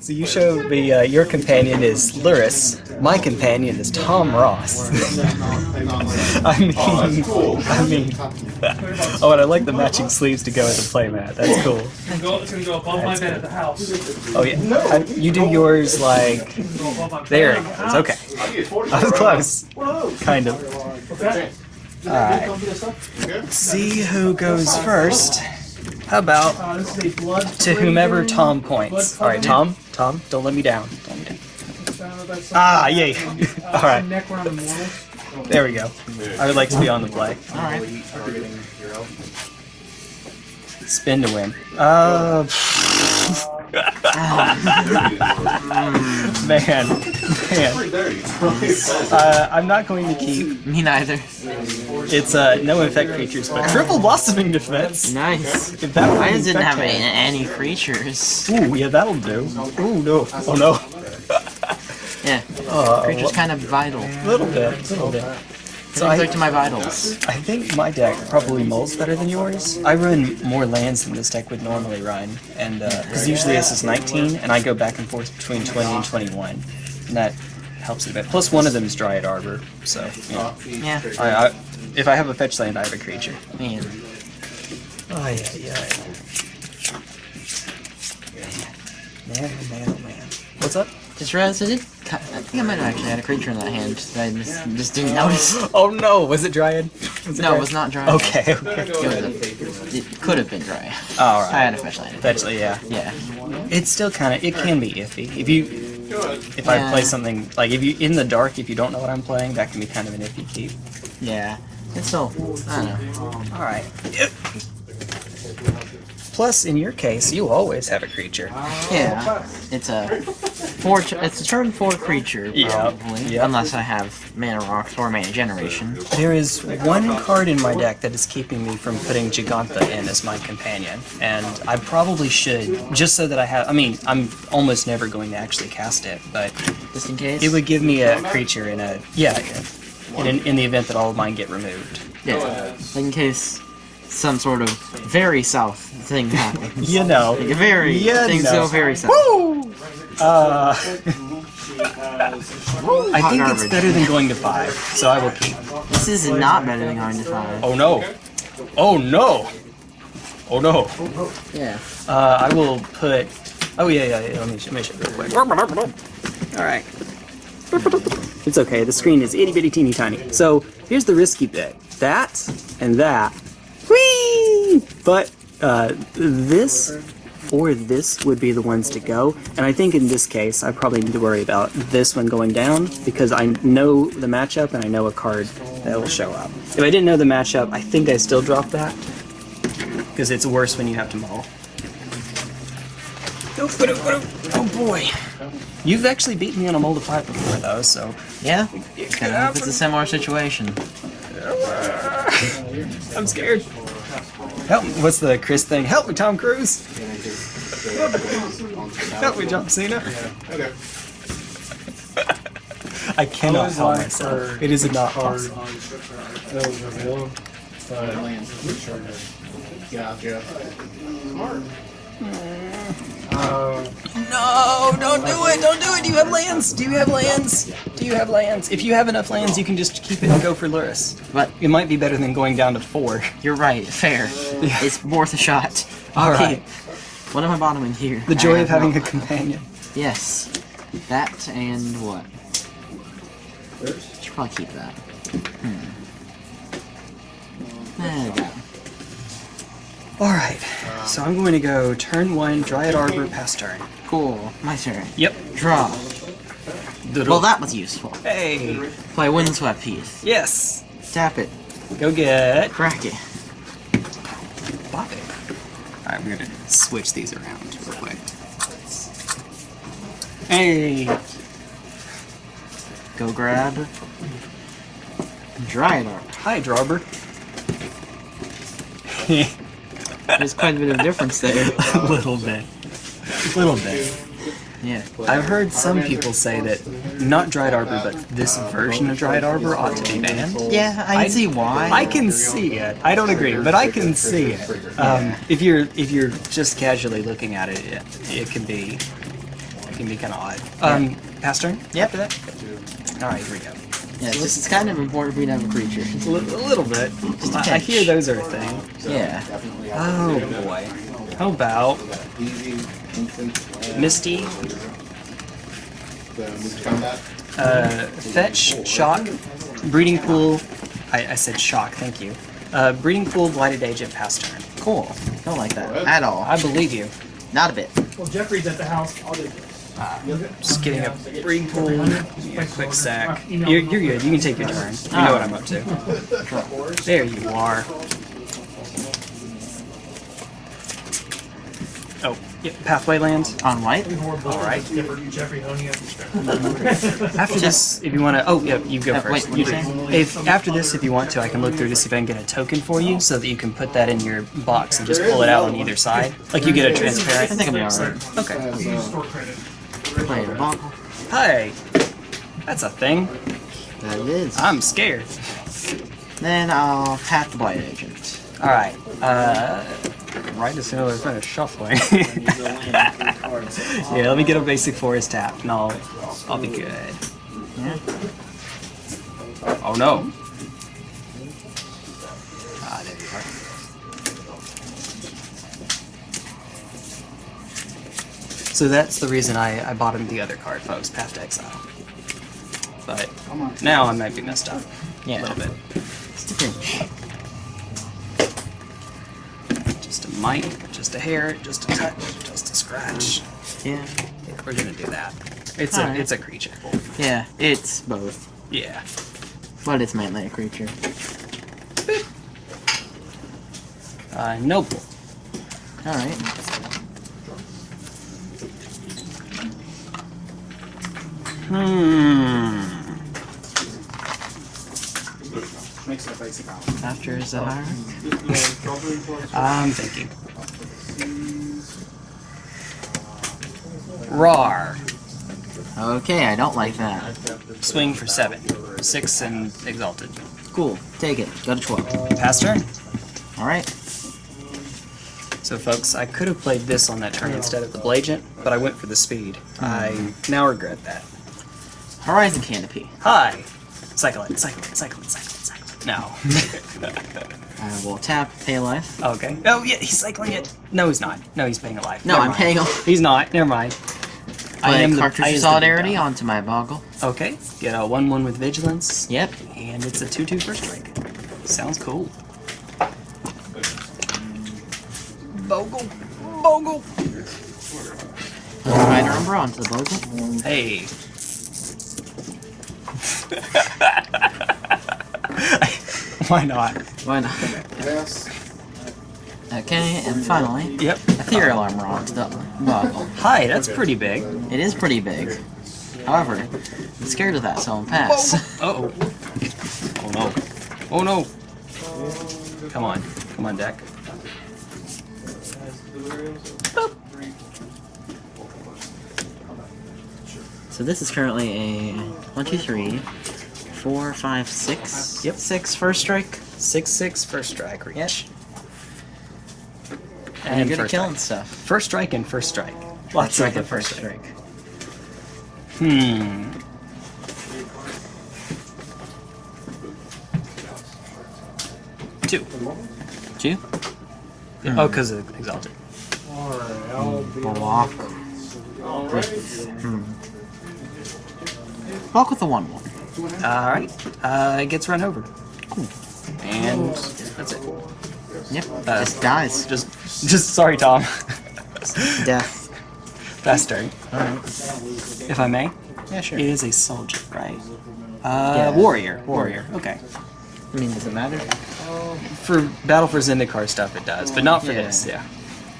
So you showed me uh, your companion is Lurrus. My companion is Tom Ross. I mean, I mean. oh, and I like the matching sleeves to go with the playmat. That's cool. It's gonna go above my bed at the house. Oh yeah, I, you do yours like there it goes. Okay, I was close, kind of. All right. See who goes first. How about Uh, this is a blood. to whomever Tom points? All right, Tom. Tom, don't let me down. Don't let me down. Ah, yay! All right, Neck around the mortal. there we go. I would like to be on the play. Alright. Spin to win. Uh, man, man. Uh, I'm not going to keep. Me neither. It's uh, no infect creatures, but triple blossoming defense. Nice. If that I didn't infect have any, any creatures. Ooh, yeah, that'll do. Ooh, no. Oh no. Yeah. Uh, Creatures kind of vital. a little bit, little bit. So I, like to my vitals. I think my deck probably molds better than yours. I run more lands than this deck would normally run, and because usually this is 19, and I go back and forth between 20 and 21, and that helps it a bit. Plus one of them is Dryad Arbor, so you know, Yeah. I, I, if I have a fetch land, I have a creature. Man. Oh yeah, yeah. Man, oh man, oh man. What's up? Just realized I did. I think I might have actually had a creature in that hand that I just, just didn't notice. Oh no, was it Dryad? Was No, it was not dry. Okay, okay. It, a, it could have been dry. All I had a fetch land. Fetch, yeah. Yeah. It's still kind of, it can be iffy. If you, if I play something, like if you, in the dark, if you don't know what I'm playing, that can be kind of an iffy keep. Yeah. It's still. I don't know. Alright. Plus, in your case, you always have a creature. Yeah. It's a four. It's a turn four creature probably, yeah. unless I have mana rocks or mana generation. There is one card in my deck that is keeping me from putting Jegantha in as my companion, and I probably should, just so that I have, I mean, I'm almost never going to actually cast it, but Just in case. it would give me a creature in a, yeah, in, in, in the event that all of mine get removed. Yeah. In case some sort of very south thing happens. You know. Like very Yeah, things no. go very south. Woo! Uh, I Hot think it's better than going to five, so I will keep. This is not better than going to five. Oh no! Oh no! Oh no! Yeah. Uh, I will put. Oh yeah, yeah, yeah. Let me, let me show real quick. All right. It's okay. The screen is itty bitty teeny tiny. So here's the risky bit. That and that. Whee! But uh, this or this would be the ones to go. And I think in this case, I probably need to worry about this one going down because I know the matchup and I know a card that will show up. If I didn't know the matchup, I think I still drop that because it's worse when you have to mull. Oh boy. You've actually beat me on a mold of before though, so Yeah. Kind of, it's a similar situation. I'm scared. Help me. What's the Chris thing? Help me, Tom Cruise. Help me, John Cena. Okay. I cannot help myself. It is not possible. That was revealed, but gotcha. Mm. Uh, No, don't do it. Don't do it. Do you have lands? Do you have lands? Do you have lands? If you have enough lands, you can just keep it and go for Lurrus. But It might be better than going down to four. you're right. Fair. It's worth a shot. All Okay. right. What am I bottoming here? The joy of having a companion. Yes. That and what? Should probably keep that. Hmm. There we go. All right. So I'm going to go turn one, Dryad Arbor, pass turn. Cool. My turn. Yep. Draw. Well, that was useful. Hey. Play Windswept Piece. Yes. Tap it. Go get Crack it. Bop it. All right, we're gonna switch these around real quick. Hey. Go grab. Dryad Arbor. Hi, Drawber. There's quite a bit of difference there. a little bit. A little bit. Yeah. I've heard some people say that not Dryad Arbor, but this version of Dryad Arbor ought to be banned. Yeah, I can see why. I can see it. I don't agree, but I can see it. Um, if you're if you're just casually looking at it, it, it can be it can be kind of odd. Um, pass turn? Yep. After that? Alright, here we go. Yeah, it's, just, it's kind of important for you to have a creature. A, li- a little bit. Just a I, I hear those are a thing. Yeah. Oh boy. How about Misty, The move combat. uh, Fetch, Shock, Breeding Pool. I, I said Shock, thank you. Uh, breeding Pool, Blighted Agent, past turn. Cool. Don't like that at all. I believe you. Not a bit. Well, Jeffrey's at the house. I'll do Just getting a breeding pool, a quick sack. You're, you're good. You can take your turn. You know what I'm up to. There you are. Oh, yeah, pathway land. On white? All right. After this, if you want to, oh yeah, you go first. wait, You? If after this, if you want to, I can look through to see if I can get a token for you, so that you can put that in your box and just pull it out on either side. Like you get a transparent. I think I'm alright. Okay. Use store credit. Play a Bogle. Hi. That's a thing. That is. I'm scared. Then I'll tap the blight agent. All right. Uh, right as soon as I finish shuffling. yeah, let me get a basic forest tap, and I'll I'll be good. Yeah. Oh no. So that's the reason I, I bought him the other card, folks, Path to Exile. But now I might be messed up Yeah. a little bit. Just a pinch. Just a mite, just a hair, just a touch, just a scratch. Yeah. We're gonna do that. It's a Alright. it's a creature. Yeah, it's both. Yeah. But it's mainly a creature. Uh, noble. Alright. Hmm. After Zahara. I'm thinking. Rar. Okay, I don't like that. Swing for seven. Six and exalted. Cool. Take it. Go to 12. Pass turn. Alright. So folks, I could have played this on that turn instead of the Blagent, but I went for the speed. I now regret that. Horizon Canopy. Hi! Cycle it, cycle it, cycle it, cycle it, cycle it. No. I will tap Pay Life. okay. Oh yeah, he's cycling it. No, he's not. No, he's paying a life. No, Never I'm mind. paying a- He's not. Never mind. I am the- Cartouche I the big Solidarity onto my Bogle. Okay, get a 1-1 with Vigilance. Yep. And it's a 2-2 first strike. Sounds cool. Bogle. Bogle. Spider Umbra onto the Bogle. Hey. Why not? Why not? Yes. Okay, and finally, Yep. Ethereal Armor onto the Bogle. Hi, that's pretty big. It is pretty big. However, I'm scared of that, so I'll pass. Uh oh. Oh no. Oh no. Come on. Come on, deck. So this is currently a one, two, three, four, five, six. Yep. Six first strike. 6-6 first strike reach. Yep. And, And you're good at first killing strike. stuff. First strike and first strike. Lots Strike of and the first first strike. strike. Hmm. Two. Two. Oh, because of exalted. Alright, I'll be Block. Alright. Block with the one one. All right. Uh, it gets run over. And that's it. Yep. Uh, just dies. Just, just sorry, Tom. Death. Fast turn, Alright. if I may. Yeah, sure. It is a soldier, right? Uh, Yeah. warrior. Warrior. Okay. I mean, does it matter? For Battle for Zendikar stuff, it does, but not for Yeah. this. Yeah.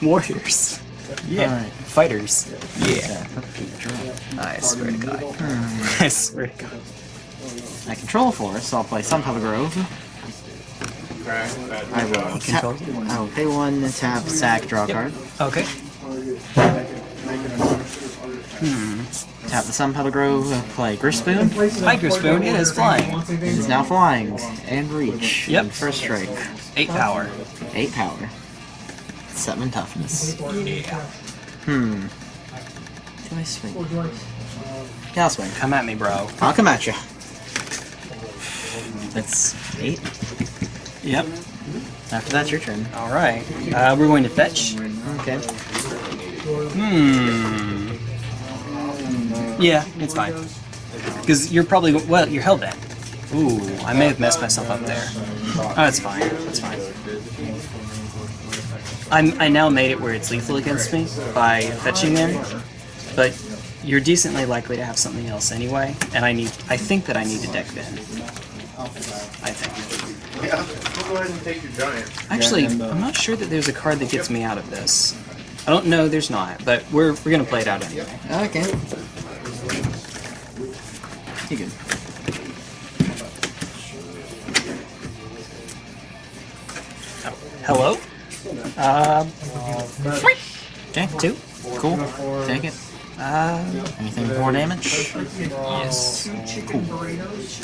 Warriors. Yeah. Alright. Fighters. Yeah. Yeah. I swear to God. I swear to God. I control a forest, so I'll play Sunpetal Grove. I will tap. I will pay one, tap, sack, draw a card. Okay. Hmm. Tap the Sunpetal Grove, play Gryff's Boon. Hiker Spoon, it is flying. It is now flying and reach. Yep. And First strike. Eight power. Eight power. Seven toughness. Yeah. Hmm. can I swing? Yeah, I'll swing. Come at me, bro. I'll come at you. That's eight. Yep. After that, your turn. All right. Uh, we're going to fetch. Okay. Hmm. Yeah, it's fine. Because you're probably well, you're hell bent. Ooh, I may have messed myself up there. Oh, that's fine. That's fine. I'm, I now made it where it's lethal against me by fetching in, but you're decently likely to have something else anyway, and I need. I think that I need to deck Ben. I think. Yeah, we'll go ahead and take your giant. Actually, I'm not sure that there's a card that gets me out of this. I don't know. There's not, but we're we're gonna play it out anyway. Okay. You good? Oh, hello. Um, Okay. two. Cool. Take it. Uh, Anything more damage? yes. Burritos.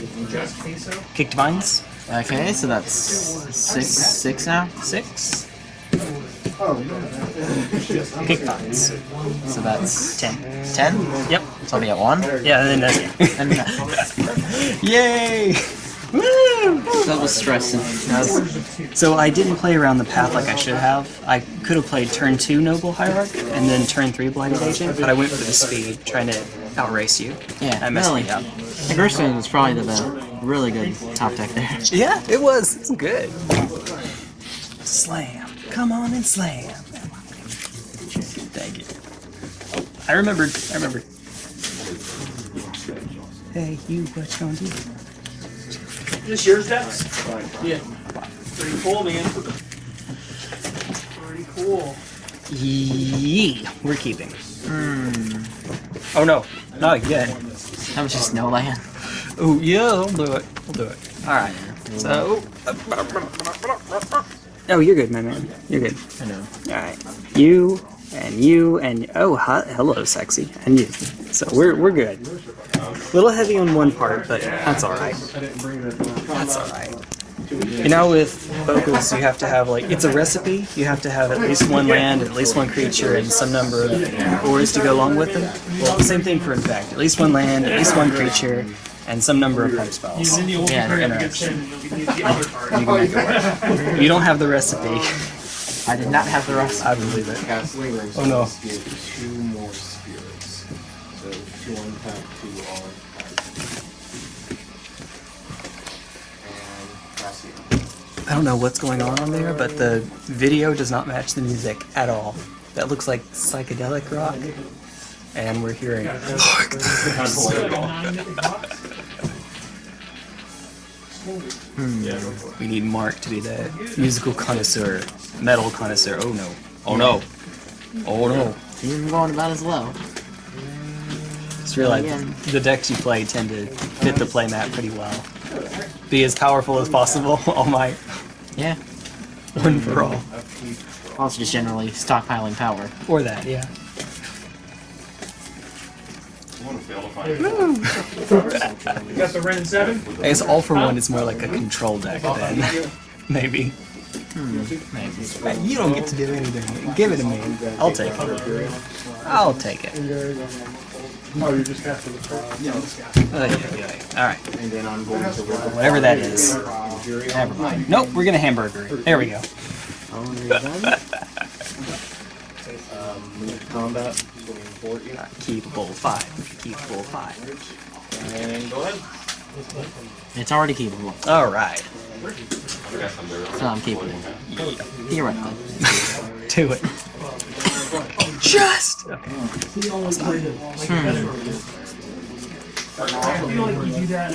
Kicked vines. Okay, so that's six. Six now. Six. Kicked vines. So that's Ten. ten. Yep. So I'll be at one. Yeah, and then that's it. And Yay! Woo! that was stressing. Was, So I didn't play around the path like I should have. I could have played turn two Noble Hierarch and then turn three Blighted Agent, but I went for the speed, trying to outrace you. yeah, I messed really. me up. The Gerstmann was probably the, the really good top deck there. Yeah, it was. It's good. Slam. Come on and slam. Thank you. I remembered. I remembered. Hey, you, what you gonna do? This yours, Dex? Yeah. Pretty cool, man. Pretty cool. Yee. We're keeping. Hmm. Oh no, not again. That was just no land. Oh yeah, I'll do it. I'll do it. All right. So. Oh, you're good, my man. You're good. I know. All right. You and you and oh, hi, hello, sexy, and you. So we're we're good. Little heavy on one part, but that's all right. That's all right. You know, with vocals, you have to have like it's a recipe. You have to have at least one land, at least one creature, and some number of ores to go along with them. Well, same thing for infect. At least one land, at least one creature, and some number of pump spells. Yeah, card him, you can use the other card. You make it work. You don't have the recipe. I did not have the recipe. I believe it. Oh, no. On tap. And Cassian. I don't know what's going on on there, but the video does not match the music at all. That looks like psychedelic rock, and we're hearing. Hmm. We need Mark to be the musical connoisseur, metal connoisseur. Oh no! Oh no! Oh no! Even going about as low. Just realize oh, Again. the decks you play tend to fit the playmat pretty well. Be as powerful as possible. All my Yeah. one for all. Also just generally stockpiling power. Or that, yeah. You got the Ren 7? I guess all for one is more like a control deck then. Maybe. Hmm, maybe. You don't get to do anything. Give it to me. I'll take it. I'll take it. Oh, you're just after the Alright. And then I'm going to work Whatever that is. Fury Never mind. Nope, we're gonna hamburger it. There we go. Oh, there you go. um, move combat, Keepable five. Keepable five. And go ahead. It's already keepable. Alright. So I'm keepable. Theoretically. Do it. Just! Hmm. Okay. I feel like you do that.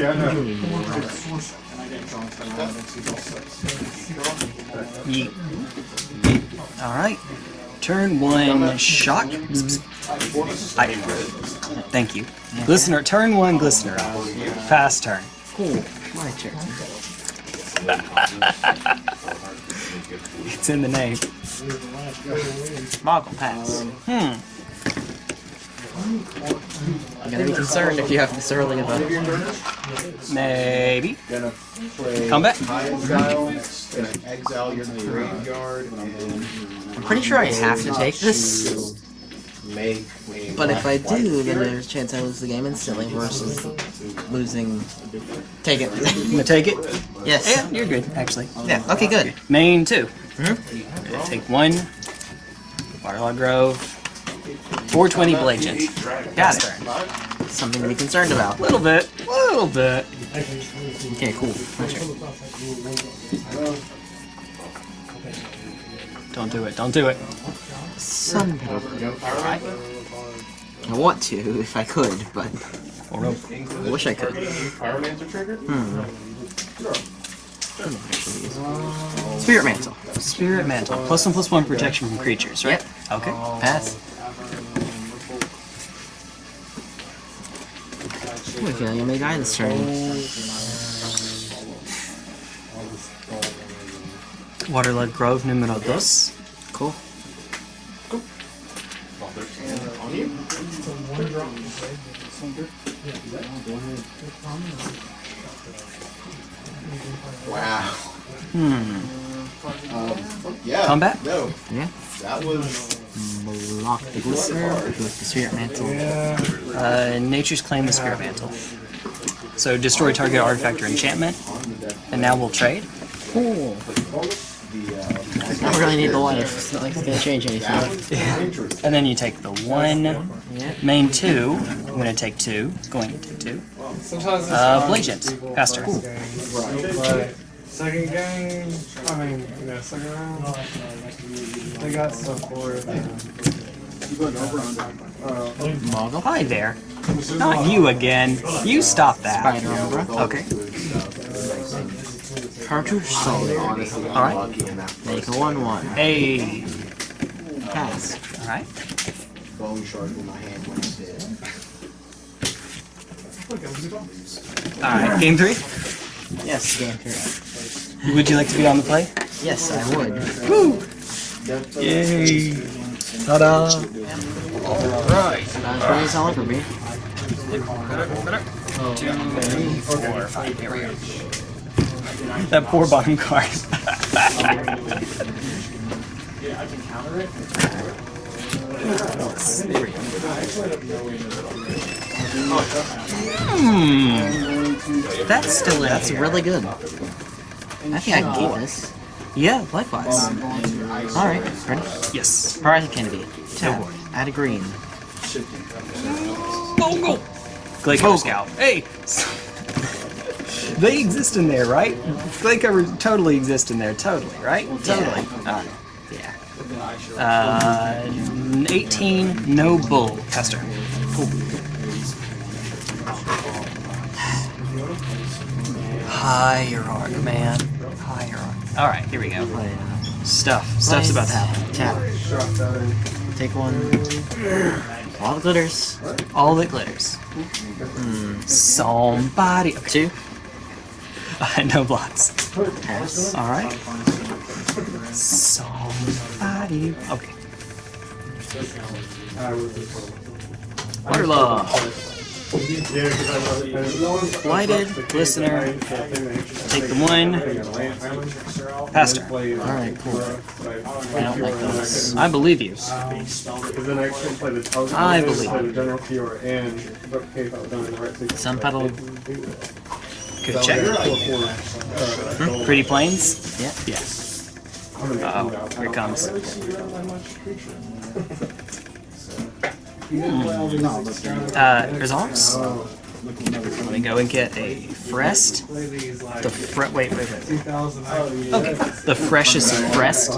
Yeet. Alright. Turn one shock. I Thank you. Glistener, turn one glistener up. Fast turn. Cool. My turn. It's in the name. Moggle pass. Hmm. I'm gonna be concerned if you have this early of a... Maybe. Gonna Come back. High Exile, gonna exile your graveyard, and then I'm pretty sure I have to take this. Make a But if I do, white then there's a chance I lose the game instantly versus losing. Take it. You gonna take it? yes. Yeah, you're good, actually. Yeah. Okay. Good. Main two. Mhm. Take one. Waterlog Grove. 420 Blagent. Got it. Turn. Something to be concerned about. A Little bit. A Little bit. Okay. Cool. My turn. Don't do it. Don't do it. Sun petal. I want to if I could, but Or no. I wish I could. Pyromancer trigger? Hmm. Spirit mantle. Spirit Mantle. Plus one plus one protection from creatures, right? Okay. Oh. Pass. Ooh, I feel like I may die this turn. Waterlog Grove numero dos. Cool. On you? Wow. Hmm. Um, yeah. Combat? No, Yeah. that was Block the glistener with the spirit mantle. Uh, Nature's Claim the Spirit Mantle. So destroy target artifact or enchantment. And now we'll trade. Cool. I don't really need the life. It's not like it's gonna change anything. And then you take the one, Yeah. main two. I'm gonna take two. Going to take two. Sometimes it's Uh, fun. Blagent. Faster. But second game, I mean, yeah, second round, they got stuff for it. Moggle. Hi there. Not you again. You stop that. Okay. Cartouche Solidarity. Alright. Make a 1 1. Hey. Pass. Alright. bone shard in my hand when I did. Alright. Game three. Yes, game 3. Would you like to be on the play? Yes, I would. Woo! Yay. Ta-da. Alright. That's pretty solid for me. Two, three, four, five. Here we go. That poor bottom card. yeah i can counter hmm. That's still in That's here. really good. I think I can keep this. Yeah, likewise. Alright, ready? Yes. Horizon Canopy. Tap. boy. Add a green. Bogle. Gladecover Scout. Hey. They exist in there, right? They covers totally exist in there, totally, right? Totally. Alright. Yeah. Uh, 18, no bull. Tester. Cool. Hierarch, man. Hierarch. Alright, here we go. Uh, Stuff. Stuff's about to happen. Tap. Take one. All the glitters. All that glitters. Somebody. Okay. Two. Uh, no blocks. Pass. Alright. Somebody. Okay. Waterlog. Blighted, Glistener, take the one, Pastor. Alright, cool. I don't like those. I believe you. I believe right sequence. Sun petal. Good check. Uh, Pretty planes? Yeah. Yeah. Oh, here it comes. Uh, resolves? Let me go and get a Frest. The fre- wait, wait, wait. Okay. The freshest Frest.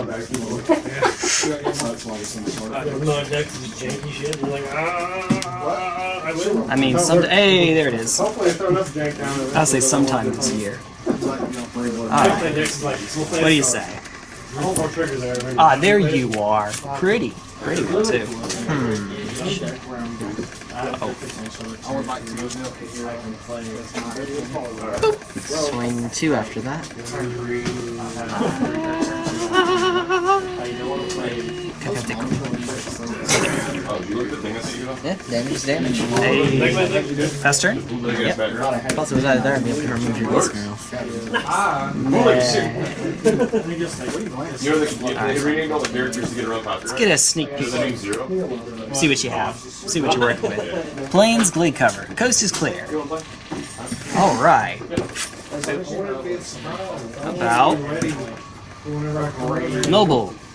No, deck is janky shit. You're like, ah, I will. I mean, some. Hey, there it is. Hopefully, I throw enough jank down. I'll say sometime this year. Alright, Deck's like, we'll play what do you say? Hold more there. Ah, there you are. Pretty. Pretty one, too. Swing two after that. Pathetic. Oh, you looked at the thing I sent you? Yeah, damage is damage. Hey. Fast turn? Yep. Plus, it was out of there, I'd be able to remove your Glistener off. You know, they, they renamed all the characters to get around popular. Let's get a sneak peek. Is the name Zero? See what you have. See what you're working with. Plains Glade cover. Coast is clear.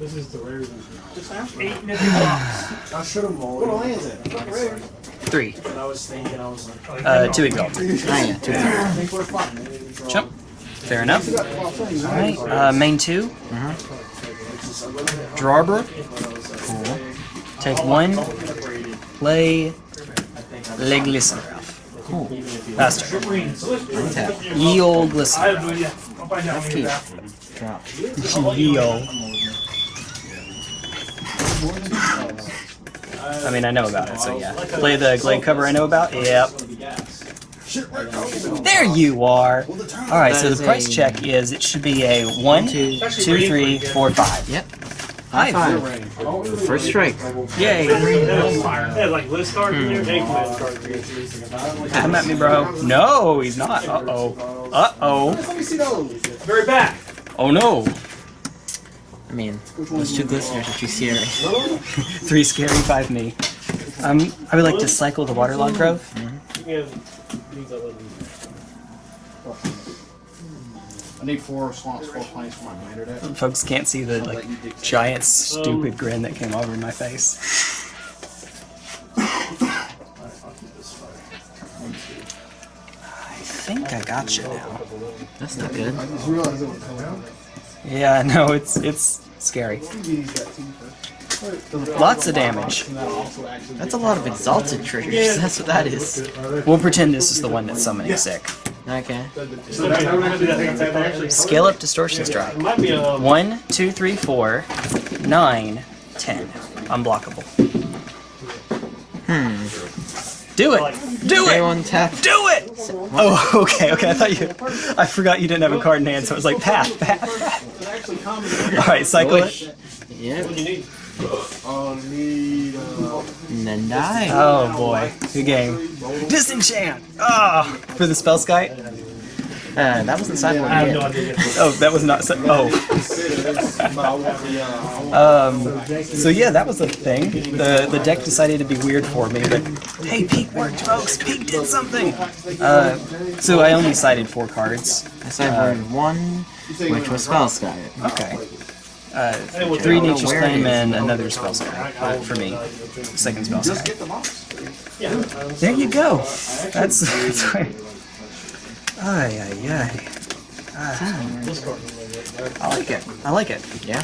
I should have rolled. What is it? Three. I was thinking, I was like, Uh, two exalted. Ah, yeah, two. I think we're fine. Jump. Fair enough. Alright, uh, main 2 Drawbrook. Cool. Take one. Play Le Glycerol. Cool. Faster. Untap. Ye old Glycerol. Keep. Drop. Ye old. I mean, I know about it, so yeah. Play the Glade cover I know about? Yep. There you are! Alright, so the price check is it should be a 1, 2, 3, 4, 5. Yep. High Five. First strike. Yay! Yeah, like list in there, take list. Come at me, bro. No, he's not. Uh oh. Uh oh. Very back. Oh no. I mean, those two Glisteners are too scary. Three scary, five me. Um, I would like to cycle the waterlog growth. Yeah, these are little- I need four slots, four planes for my binder deck. Folks can't see the like giant stupid grin that came over my face. I think I got you now. That's not good. Yeah, no, it's it's scary. Lots of damage. That's a lot of exalted triggers. That's what that is. We'll pretend this is the one that's summoning sick. Okay. Scale up distortion strike. It might be a. One, two, three, four, nine, ten. Unblockable. Hmm. Do it! Do it! one tap. Do it! Oh, okay, okay. I thought you. I forgot you didn't have a card in hand, so it was like path, path, path. All right, cycle it. Yep. What you need? Oh, need, And then die. Oh boy, good game. Disenchant. Ah, for the Spellskite. Uh, that wasn't sideboard I have no idea. Oh, that was not. So, oh. Um. So yeah, that was the thing. The the deck decided to be weird for me, but hey, Peak worked, folks. Peak did something. Uh. So I only sided four cards. I sideboarded one, which was Spellskite. Okay. Uh, three Nature's Claim and another Spellskite uh, for me. Second Spellskite. There you go. That's that's right. Ay ay ay. Ah. I like it. I like it. Yeah.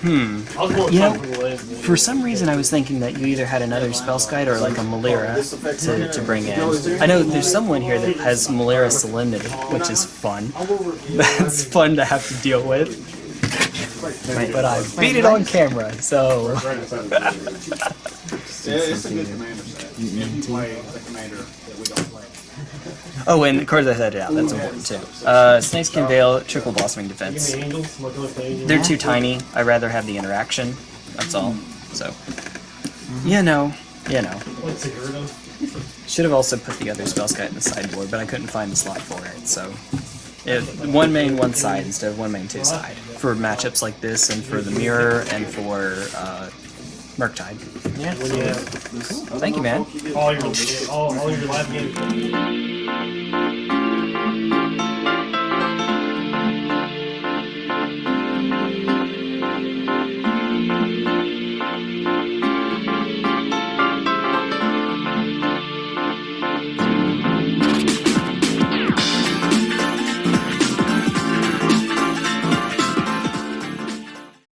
Hmm. I You know, For some reason, I was thinking that you either had another spell guide or like a Malira to, to bring in. I know there's someone here that has Malira Solemnity, which is fun. That's fun to have to deal with. But I beat it on camera, so yeah, it's a good commander set. If you play the commander that we don't play. Oh, and the cards I said yeah, that's important too. Uh, Snakeskin Veil, Trickle Blossoming Defense. the angels. Looking like the angels. They're too tiny. I'd rather have the interaction. That's all. So, you know, you know. Should have also put the other Spellskite in the sideboard, but I couldn't find the slot for it. So, if one main, one side instead of one main, two side for matchups like this, and for the mirror, and for uh, Murktide. Yeah. Yeah. Thank you, man. All your all, all your live games.